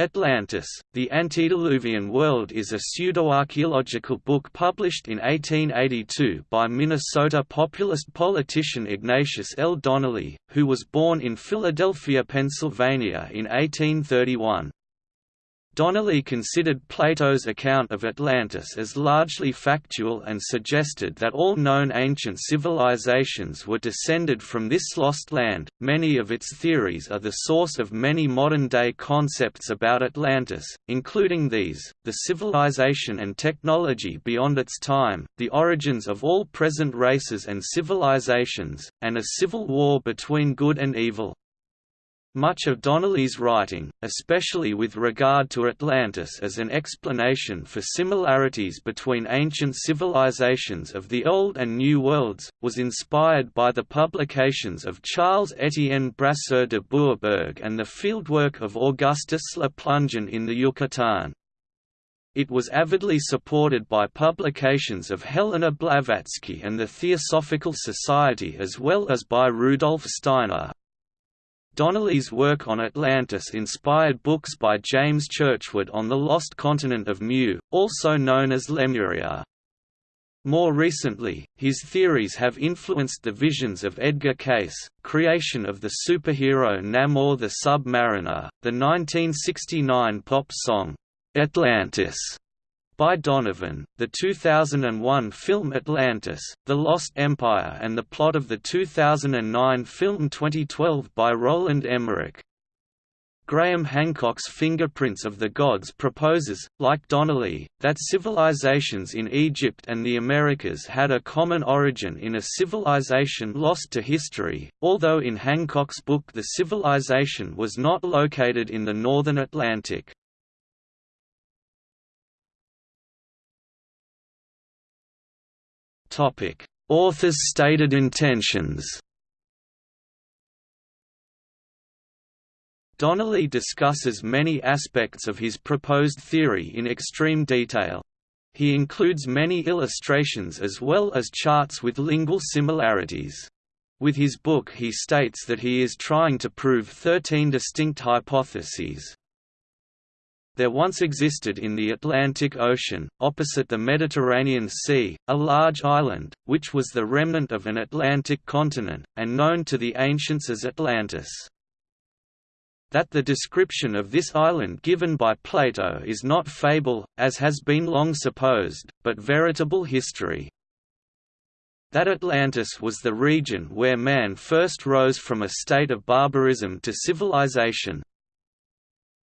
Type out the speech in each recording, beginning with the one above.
Atlantis, The Antediluvian World is a pseudoarchaeological book published in 1882 by Minnesota populist politician Ignatius L. Donnelly, who was born in Philadelphia, Pennsylvania in 1831. Donnelly considered Plato's account of Atlantis as largely factual and suggested that all known ancient civilizations were descended from this lost land. Many of its theories are the source of many modern day concepts about Atlantis, including these the civilization and technology beyond its time, the origins of all present races and civilizations, and a civil war between good and evil. Much of Donnelly's writing, especially with regard to Atlantis as an explanation for similarities between ancient civilizations of the Old and New Worlds, was inspired by the publications of Charles Étienne Brasseur de Bourbourg and the fieldwork of Augustus Le Plongeon in the Yucatan. It was avidly supported by publications of Helena Blavatsky and the Theosophical Society as well as by Rudolf Steiner, Donnelly's work on Atlantis inspired books by James Churchward on the lost continent of Mu, also known as Lemuria. More recently, his theories have influenced the visions of Edgar Cayce, creation of the superhero Namor the Submariner, the 1969 pop song, "'Atlantis' by Donovan, the 2001 film Atlantis, The Lost Empire and the plot of the 2009 film 2012 by Roland Emmerich. Graham Hancock's Fingerprints of the Gods proposes, like Donnelly, that civilizations in Egypt and the Americas had a common origin in a civilization lost to history, although in Hancock's book the civilization was not located in the northern Atlantic. Topic: Author's stated intentions. Donnelly discusses many aspects of his proposed theory in extreme detail. He includes many illustrations as well as charts with lingual similarities. With his book he states that he is trying to prove 13 distinct hypotheses, there once existed in the Atlantic Ocean, opposite the Mediterranean Sea, a large island, which was the remnant of an Atlantic continent, and known to the ancients as Atlantis. That the description of this island given by Plato is not fable, as has been long supposed, but veritable history that Atlantis was the region where man first rose from a state of barbarism to civilization,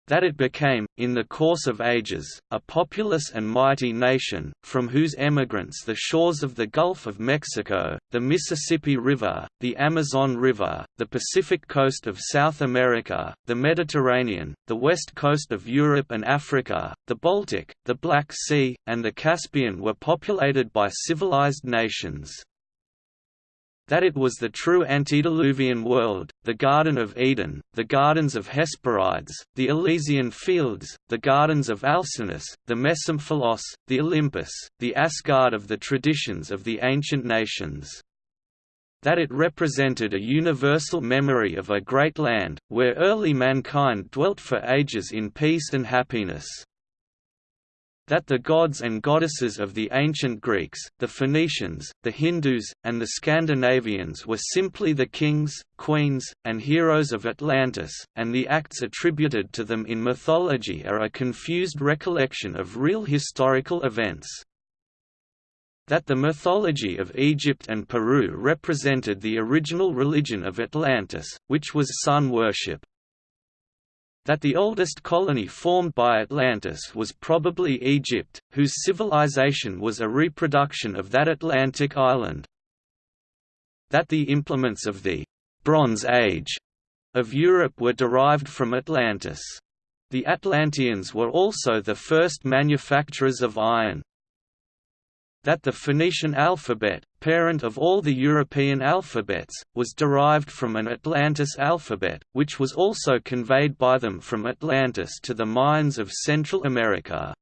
that it became, in the course of ages, a populous and mighty nation, from whose emigrants the shores of the Gulf of Mexico, the Mississippi River, the Amazon River, the Pacific coast of South America, the Mediterranean, the west coast of Europe and Africa, the Baltic, the Black Sea, and the Caspian were populated by civilized nations that it was the true antediluvian world, the Garden of Eden, the Gardens of Hesperides, the Elysian Fields, the Gardens of Alcinous, the Mesomphalos, the Olympus, the Asgard of the traditions of the ancient nations. That it represented a universal memory of a great land, where early mankind dwelt for ages in peace and happiness that the gods and goddesses of the ancient Greeks, the Phoenicians, the Hindus, and the Scandinavians were simply the kings, queens, and heroes of Atlantis, and the acts attributed to them in mythology are a confused recollection of real historical events. That the mythology of Egypt and Peru represented the original religion of Atlantis, which was sun worship that the oldest colony formed by Atlantis was probably Egypt, whose civilization was a reproduction of that Atlantic island. That the implements of the Bronze Age of Europe were derived from Atlantis. The Atlanteans were also the first manufacturers of iron that the Phoenician alphabet, parent of all the European alphabets, was derived from an Atlantis alphabet, which was also conveyed by them from Atlantis to the Mayans of Central America.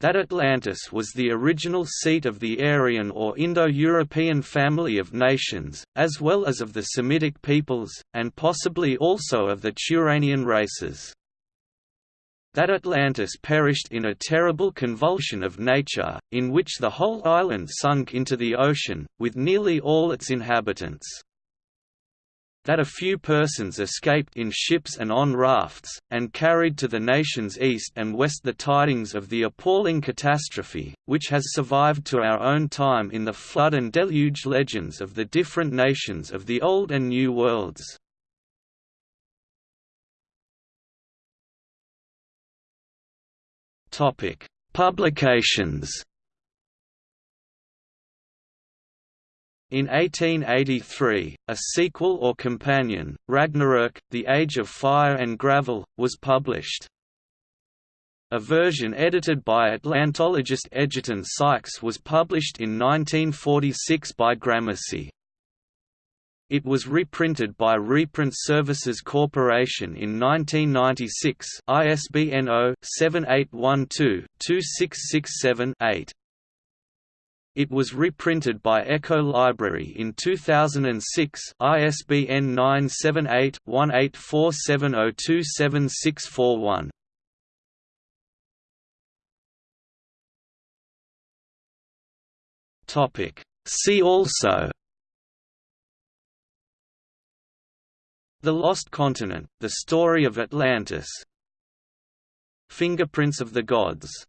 That Atlantis was the original seat of the Aryan or Indo-European family of nations, as well as of the Semitic peoples, and possibly also of the Turanian races that Atlantis perished in a terrible convulsion of nature, in which the whole island sunk into the ocean, with nearly all its inhabitants that a few persons escaped in ships and on rafts, and carried to the nations east and west the tidings of the appalling catastrophe, which has survived to our own time in the flood and deluge legends of the different nations of the Old and New Worlds. Publications In 1883, a sequel or companion, Ragnarök, The Age of Fire and Gravel, was published. A version edited by Atlantologist Egerton Sykes was published in 1946 by Gramercy. It was reprinted by Reprint Services Corporation in 1996 ISBN 0-7812-2667-8. It was reprinted by Echo Library in 2006 ISBN 978-1847027641. Topic See also The Lost Continent, The Story of Atlantis. Fingerprints of the Gods